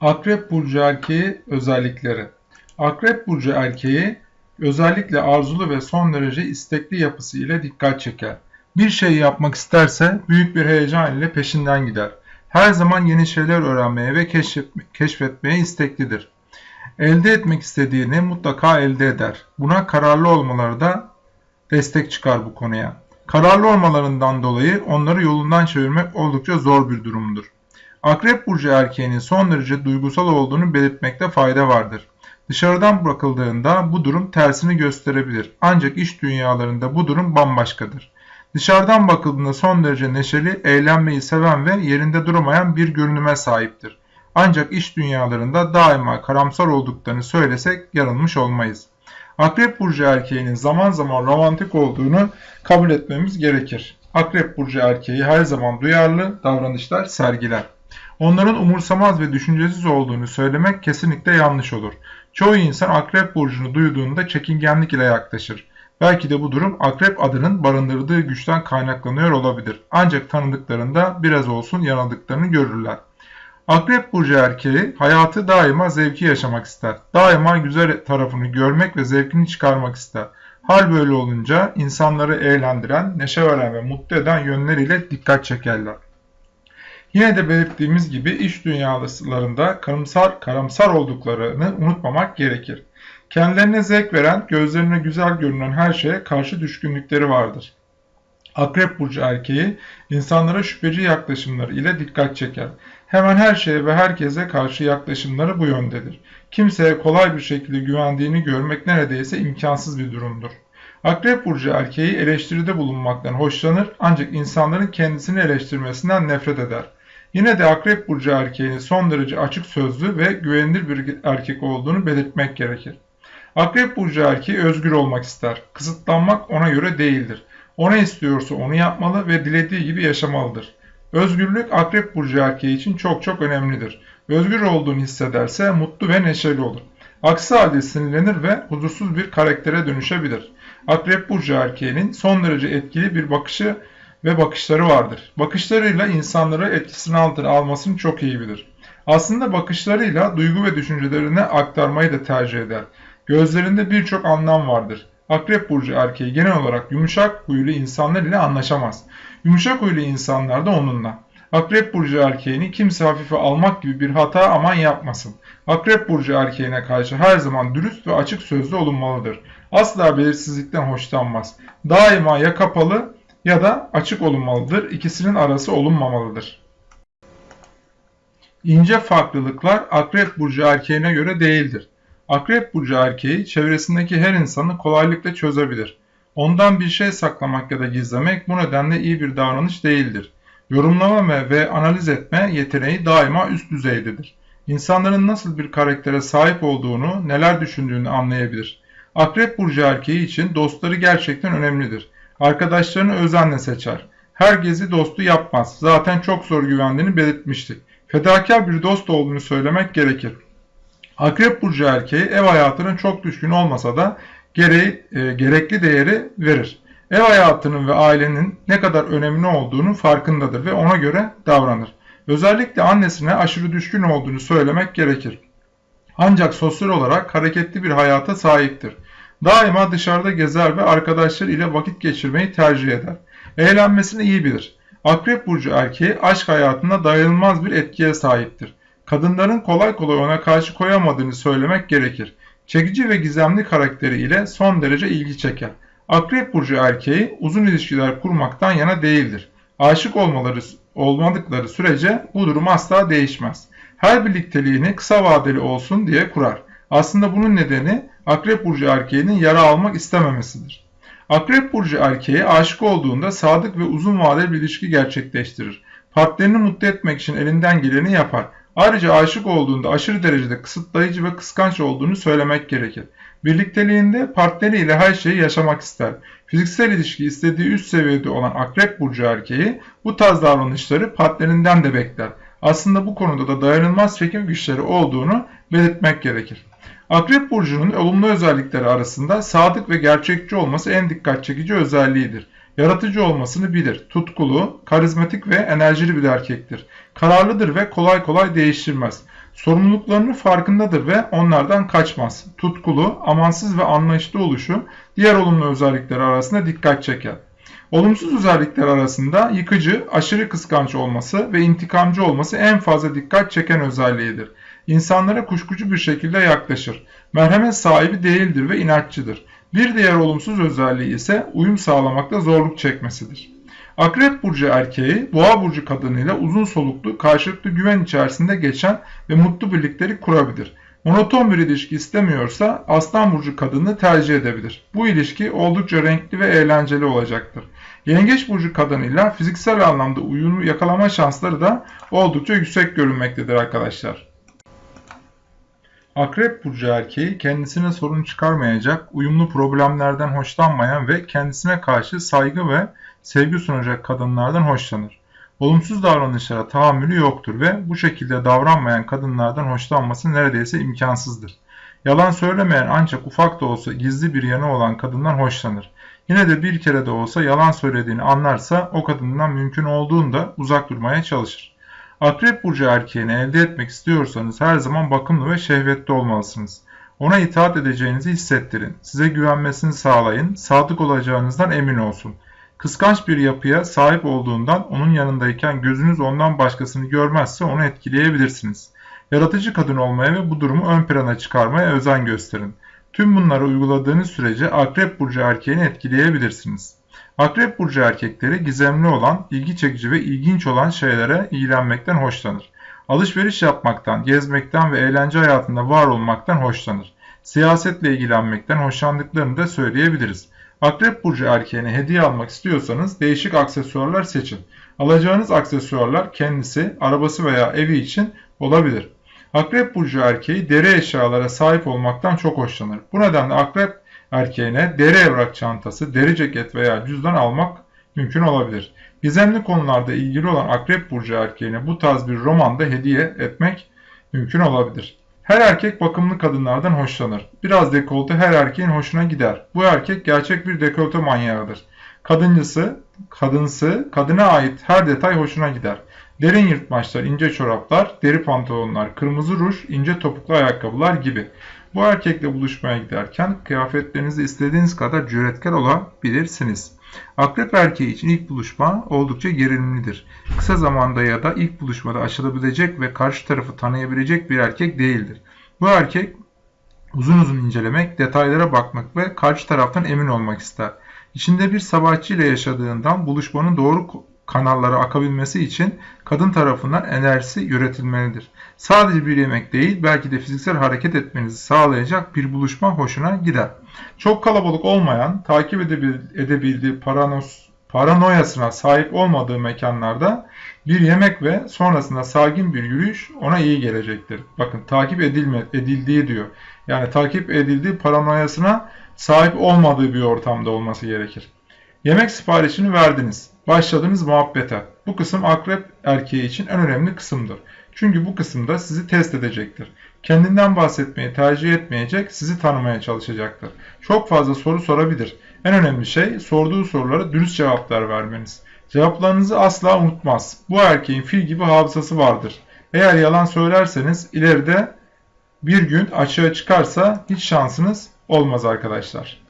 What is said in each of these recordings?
Akrep burcu erkeği özellikleri. Akrep burcu erkeği özellikle arzulu ve son derece istekli yapısı ile dikkat çeker. Bir şey yapmak isterse büyük bir heyecan ile peşinden gider. Her zaman yeni şeyler öğrenmeye ve keşfetme, keşfetmeye isteklidir. Elde etmek istediğini mutlaka elde eder. Buna kararlı olmaları da destek çıkar bu konuya. Kararlı olmalarından dolayı onları yolundan çevirmek oldukça zor bir durumdur. Akrep burcu erkeğinin son derece duygusal olduğunu belirtmekte fayda vardır. Dışarıdan bakıldığında bu durum tersini gösterebilir. Ancak iş dünyalarında bu durum bambaşkadır. Dışarıdan bakıldığında son derece neşeli, eğlenmeyi seven ve yerinde duramayan bir görünüme sahiptir. Ancak iş dünyalarında daima karamsar olduklarını söylesek yanılmış olmayız. Akrep burcu erkeğinin zaman zaman romantik olduğunu kabul etmemiz gerekir. Akrep burcu erkeği her zaman duyarlı davranışlar sergiler. Onların umursamaz ve düşüncesiz olduğunu söylemek kesinlikle yanlış olur. Çoğu insan akrep burcunu duyduğunda çekingenlik ile yaklaşır. Belki de bu durum akrep adının barındırdığı güçten kaynaklanıyor olabilir. Ancak tanıdıklarında biraz olsun yanıldıklarını görürler. Akrep burcu erkeği hayatı daima zevki yaşamak ister. Daima güzel tarafını görmek ve zevkini çıkarmak ister. Hal böyle olunca insanları eğlendiren, neşe veren ve mutlu eden yönleriyle dikkat çekerler. Yine de belirttiğimiz gibi iş dünyalarında karamsar, karamsar olduklarını unutmamak gerekir. Kendilerine zevk veren, gözlerine güzel görünen her şeye karşı düşkünlükleri vardır. Akrep burcu erkeği insanlara şüpheci yaklaşımları ile dikkat çeker. Hemen her şeye ve herkese karşı yaklaşımları bu yöndedir. Kimseye kolay bir şekilde güvendiğini görmek neredeyse imkansız bir durumdur. Akrep burcu erkeği eleştiride bulunmaktan hoşlanır ancak insanların kendisini eleştirmesinden nefret eder. Yine de Akrep Burcu erkeğinin son derece açık sözlü ve güvenilir bir erkek olduğunu belirtmek gerekir. Akrep Burcu erkeği özgür olmak ister. Kısıtlanmak ona göre değildir. O ne istiyorsa onu yapmalı ve dilediği gibi yaşamalıdır. Özgürlük Akrep Burcu erkeği için çok çok önemlidir. Özgür olduğunu hissederse mutlu ve neşeli olur. Aksi halde sinirlenir ve huzursuz bir karaktere dönüşebilir. Akrep Burcu erkeğinin son derece etkili bir bakışı ve bakışları vardır. Bakışlarıyla insanları etkisini altına almasını çok iyi bilir. Aslında bakışlarıyla duygu ve düşüncelerini aktarmayı da tercih eder. Gözlerinde birçok anlam vardır. Akrep burcu erkeği genel olarak yumuşak huylu insanlar ile anlaşamaz. Yumuşak huylu insanlar da onunla. Akrep burcu erkeğini kimse hafife almak gibi bir hata aman yapmasın. Akrep burcu erkeğine karşı her zaman dürüst ve açık sözlü olunmalıdır. Asla belirsizlikten hoşlanmaz. Daima ya kapalı ya da açık olunmalıdır. İkisinin arası olunmamalıdır. İnce farklılıklar Akrep burcu erkeğine göre değildir. Akrep burcu erkeği çevresindeki her insanı kolaylıkla çözebilir. Ondan bir şey saklamak ya da gizlemek bu nedenle iyi bir davranış değildir. Yorumlama ve analiz etme yeteneği daima üst düzeydedir. İnsanların nasıl bir karaktere sahip olduğunu, neler düşündüğünü anlayabilir. Akrep burcu erkeği için dostları gerçekten önemlidir. Arkadaşlarını özenle seçer. Her gezi dostu yapmaz. Zaten çok zor güvendiğini belirtmiştik. Fedakar bir dost olduğunu söylemek gerekir. Akrep burcu erkeği ev hayatının çok düşkün olmasa da gereği, e, gerekli değeri verir. Ev hayatının ve ailenin ne kadar önemli olduğunu farkındadır ve ona göre davranır. Özellikle annesine aşırı düşkün olduğunu söylemek gerekir. Ancak sosyal olarak hareketli bir hayata sahiptir. Daima dışarıda gezer ve arkadaşları ile vakit geçirmeyi tercih eder. Eğlenmesini iyi bilir. Akrep burcu erkeği aşk hayatında dayanılmaz bir etkiye sahiptir. Kadınların kolay kolay ona karşı koyamadığını söylemek gerekir. Çekici ve gizemli karakteri ile son derece ilgi çeker. Akrep burcu erkeği uzun ilişkiler kurmaktan yana değildir. Aşık olmaları olmadıkları sürece bu durum asla değişmez. Her birlikteliğini kısa vadeli olsun diye kurar. Aslında bunun nedeni Akrep Burcu erkeğinin yara almak istememesidir. Akrep Burcu erkeği aşık olduğunda sadık ve uzun vadeli bir ilişki gerçekleştirir. Partnerini mutlu etmek için elinden geleni yapar. Ayrıca aşık olduğunda aşırı derecede kısıtlayıcı ve kıskanç olduğunu söylemek gerekir. Birlikteliğinde partneriyle her şeyi yaşamak ister. Fiziksel ilişki istediği üst seviyede olan Akrep Burcu erkeği bu tarz davranışları partnerinden de bekler. Aslında bu konuda da dayanılmaz çekim güçleri olduğunu belirtmek gerekir. Akrep burcunun olumlu özellikleri arasında sadık ve gerçekçi olması en dikkat çekici özelliğidir. Yaratıcı olmasını bilir. Tutkulu, karizmatik ve enerjili bir erkektir. Kararlıdır ve kolay kolay değiştirmez. Sorumluluklarının farkındadır ve onlardan kaçmaz. Tutkulu, amansız ve anlayışlı oluşu diğer olumlu özellikler arasında dikkat çeker. Olumsuz özellikler arasında yıkıcı, aşırı kıskanç olması ve intikamcı olması en fazla dikkat çeken özelliğidir. İnsanlara kuşkucu bir şekilde yaklaşır. Merhamet sahibi değildir ve inatçıdır. Bir diğer olumsuz özelliği ise uyum sağlamakta zorluk çekmesidir. Akrep burcu erkeği boğa burcu kadınıyla uzun soluklu karşılıklı güven içerisinde geçen ve mutlu birlikleri kurabilir. Monoton bir ilişki istemiyorsa aslan burcu kadını tercih edebilir. Bu ilişki oldukça renkli ve eğlenceli olacaktır. Yengeç burcu kadınıyla fiziksel anlamda uyumu yakalama şansları da oldukça yüksek görünmektedir arkadaşlar. Akrep burcu erkeği kendisine sorun çıkarmayacak, uyumlu problemlerden hoşlanmayan ve kendisine karşı saygı ve sevgi sunacak kadınlardan hoşlanır. Olumsuz davranışlara tahammülü yoktur ve bu şekilde davranmayan kadınlardan hoşlanması neredeyse imkansızdır. Yalan söylemeyen ancak ufak da olsa gizli bir yanı olan kadından hoşlanır. Yine de bir kere de olsa yalan söylediğini anlarsa o kadından mümkün olduğunda uzak durmaya çalışır. Akrep burcu erkeğini elde etmek istiyorsanız her zaman bakımlı ve şehvetli olmalısınız. Ona itaat edeceğinizi hissettirin. Size güvenmesini sağlayın. Sadık olacağınızdan emin olsun. Kıskanç bir yapıya sahip olduğundan onun yanındayken gözünüz ondan başkasını görmezse onu etkileyebilirsiniz. Yaratıcı kadın olmaya ve bu durumu ön plana çıkarmaya özen gösterin. Tüm bunları uyguladığınız sürece Akrep Burcu erkeğini etkileyebilirsiniz. Akrep Burcu erkekleri gizemli olan, ilgi çekici ve ilginç olan şeylere ilgilenmekten hoşlanır. Alışveriş yapmaktan, gezmekten ve eğlence hayatında var olmaktan hoşlanır. Siyasetle ilgilenmekten hoşlandıklarını da söyleyebiliriz. Akrep burcu erkeğine hediye almak istiyorsanız değişik aksesuarlar seçin. Alacağınız aksesuarlar kendisi, arabası veya evi için olabilir. Akrep burcu erkeği deri eşyalara sahip olmaktan çok hoşlanır. Bu nedenle akrep erkeğine deri evrak çantası, deri ceket veya cüzdan almak mümkün olabilir. Gizemli konularda ilgili olan akrep burcu erkeğine bu tarz bir romanda hediye etmek mümkün olabilir. Her erkek bakımlı kadınlardan hoşlanır. Biraz dekolte her erkeğin hoşuna gider. Bu erkek gerçek bir dekolte manyağıdır. Kadıncısı, kadınsı, kadına ait her detay hoşuna gider. Derin yırtmaçlar, ince çoraplar, deri pantolonlar, kırmızı ruj, ince topuklu ayakkabılar gibi. Bu erkekle buluşmaya giderken kıyafetlerinizi istediğiniz kadar cüretkar olabilirsiniz. Akrep erkeği için ilk buluşma oldukça gerilimlidir. Kısa zamanda ya da ilk buluşmada aşılabilecek ve karşı tarafı tanıyabilecek bir erkek değildir. Bu erkek uzun uzun incelemek, detaylara bakmak ve karşı taraftan emin olmak ister. İçinde bir savaşçı ile yaşadığından buluşmanın doğru kanallara akabilmesi için kadın tarafından enerjisi üretilmelidir. Sadece bir yemek değil belki de fiziksel hareket etmenizi sağlayacak bir buluşma hoşuna gider. Çok kalabalık olmayan, takip edebildiği paranos, paranoyasına sahip olmadığı mekanlarda bir yemek ve sonrasında sakin bir yürüyüş ona iyi gelecektir. Bakın takip edilme, edildiği diyor. Yani takip edildiği paranoyasına sahip olmadığı bir ortamda olması gerekir. Yemek siparişini verdiniz. Başladınız muhabbete. Bu kısım akrep erkeği için en önemli kısımdır. Çünkü bu kısımda sizi test edecektir. Kendinden bahsetmeyi tercih etmeyecek, sizi tanımaya çalışacaktır. Çok fazla soru sorabilir. En önemli şey sorduğu sorulara dürüst cevaplar vermeniz. Cevaplarınızı asla unutmaz. Bu erkeğin fil gibi hafızası vardır. Eğer yalan söylerseniz ileride bir gün açığa çıkarsa hiç şansınız olmaz arkadaşlar.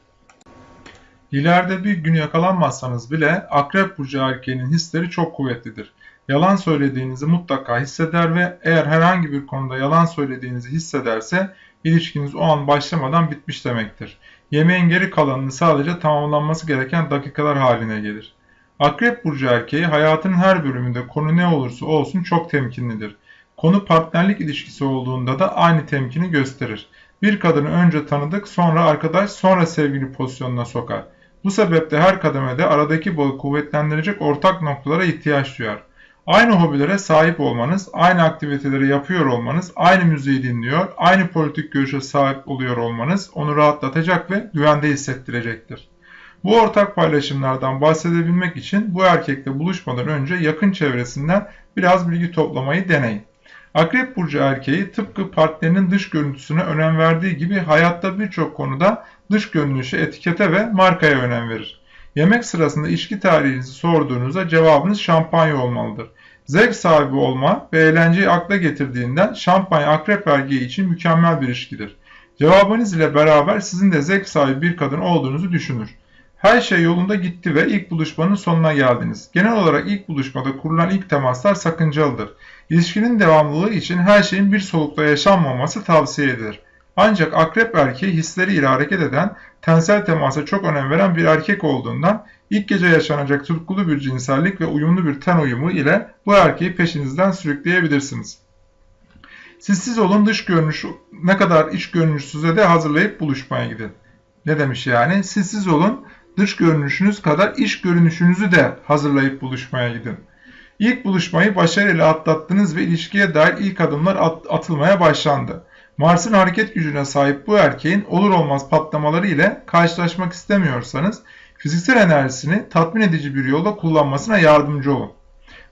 İleride bir gün yakalanmazsanız bile akrep burcu erkeğinin hisleri çok kuvvetlidir. Yalan söylediğinizi mutlaka hisseder ve eğer herhangi bir konuda yalan söylediğinizi hissederse ilişkiniz o an başlamadan bitmiş demektir. Yemeğin geri kalanını sadece tamamlanması gereken dakikalar haline gelir. Akrep burcu erkeği hayatının her bölümünde konu ne olursa olsun çok temkinlidir. Konu partnerlik ilişkisi olduğunda da aynı temkini gösterir. Bir kadını önce tanıdık, sonra arkadaş, sonra sevgili pozisyonuna sokar. Bu sebeple her kademede aradaki bağı kuvvetlendirecek ortak noktalara ihtiyaç duyar. Aynı hobilere sahip olmanız, aynı aktiviteleri yapıyor olmanız, aynı müziği dinliyor, aynı politik görüşe sahip oluyor olmanız onu rahatlatacak ve güvende hissettirecektir. Bu ortak paylaşımlardan bahsedebilmek için bu erkekle buluşmadan önce yakın çevresinden biraz bilgi toplamayı deneyin. Akrep burcu erkeği tıpkı partnerinin dış görüntüsüne önem verdiği gibi hayatta birçok konuda dış görünüşe, etikete ve markaya önem verir. Yemek sırasında içki tarihinizi sorduğunuzda cevabınız şampanya olmalıdır. Zevk sahibi olma ve eğlenceyi akla getirdiğinden şampanya akrep erkeği için mükemmel bir ilişkidir. Cevabınız ile beraber sizin de zevk sahibi bir kadın olduğunuzu düşünür. Her şey yolunda gitti ve ilk buluşmanın sonuna geldiniz. Genel olarak ilk buluşmada kurulan ilk temaslar sakıncalıdır. İlişkinin devamlılığı için her şeyin bir solukta yaşanmaması tavsiye edilir. Ancak akrep erkeği hisleriyle hareket eden, tensel temasa çok önem veren bir erkek olduğundan ilk gece yaşanacak tutkulu bir cinsellik ve uyumlu bir ten uyumu ile bu erkeği peşinizden sürükleyebilirsiniz. Siz siz olun dış görünüş ne kadar iç görünüşsüze de hazırlayıp buluşmaya gidin. Ne demiş yani? Siz siz olun dış görünüşünüz kadar iç görünüşünüzü de hazırlayıp buluşmaya gidin. İlk buluşmayı başarıyla atlattınız ve ilişkiye dair ilk adımlar at atılmaya başlandı. Mars'ın hareket gücüne sahip bu erkeğin olur olmaz patlamaları ile karşılaşmak istemiyorsanız fiziksel enerjisini tatmin edici bir yolda kullanmasına yardımcı olun.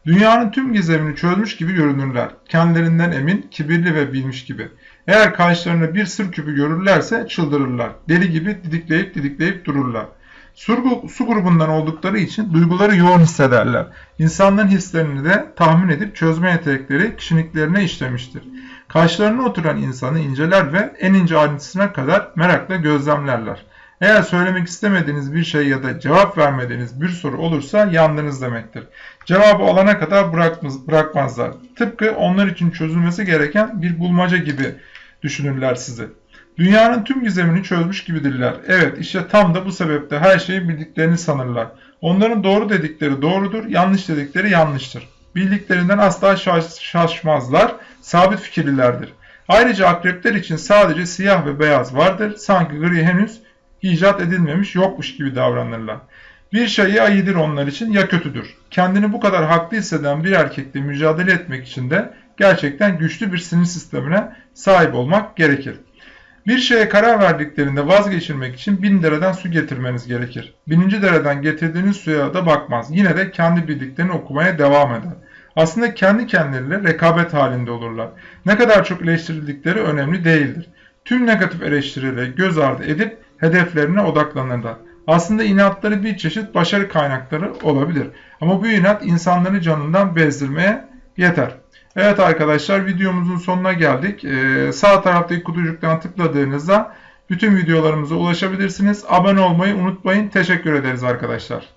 Dünyanın tüm gizemini çözmüş gibi görünürler. Kendilerinden emin, kibirli ve bilmiş gibi. Eğer karşılarında bir sır küpü görürlerse çıldırırlar. Deli gibi didikleyip didikleyip dururlar. Su, su grubundan oldukları için duyguları yoğun hissederler. İnsanların hislerini de tahmin edip çözme yetenekleri kişiliklerine işlemiştir. Karşılarına oturan insanı inceler ve en ince ayrıntısına kadar merakla gözlemlerler. Eğer söylemek istemediğiniz bir şey ya da cevap vermediğiniz bir soru olursa yandınız demektir. Cevabı alana kadar bırakmazlar. Tıpkı onlar için çözülmesi gereken bir bulmaca gibi düşünürler sizi. Dünyanın tüm gizemini çözmüş gibidirler. Evet işte tam da bu sebeple her şeyi bildiklerini sanırlar. Onların doğru dedikleri doğrudur, yanlış dedikleri yanlıştır. Bildiklerinden asla şaşmazlar, sabit fikirlilerdir. Ayrıca akrepler için sadece siyah ve beyaz vardır. Sanki gri henüz icat edilmemiş yokmuş gibi davranırlar. Bir şey ya iyidir onlar için ya kötüdür. Kendini bu kadar haklı hisseden bir erkekle mücadele etmek için de gerçekten güçlü bir sinir sistemine sahip olmak gerekir. Bir şeye karar verdiklerinde vazgeçirmek için bin dereden su getirmeniz gerekir. Bininci dereden getirdiğiniz suya da bakmaz. Yine de kendi bildiklerini okumaya devam eder. Aslında kendi kendileriyle rekabet halinde olurlar. Ne kadar çok eleştirildikleri önemli değildir. Tüm negatif eleştirileri göz ardı edip hedeflerine odaklanırlar. Aslında inatları bir çeşit başarı kaynakları olabilir. Ama bu inat insanları canından bezdirmeye yeter. Evet arkadaşlar videomuzun sonuna geldik. Ee, sağ taraftaki kutucuktan tıkladığınızda bütün videolarımıza ulaşabilirsiniz. Abone olmayı unutmayın. Teşekkür ederiz arkadaşlar.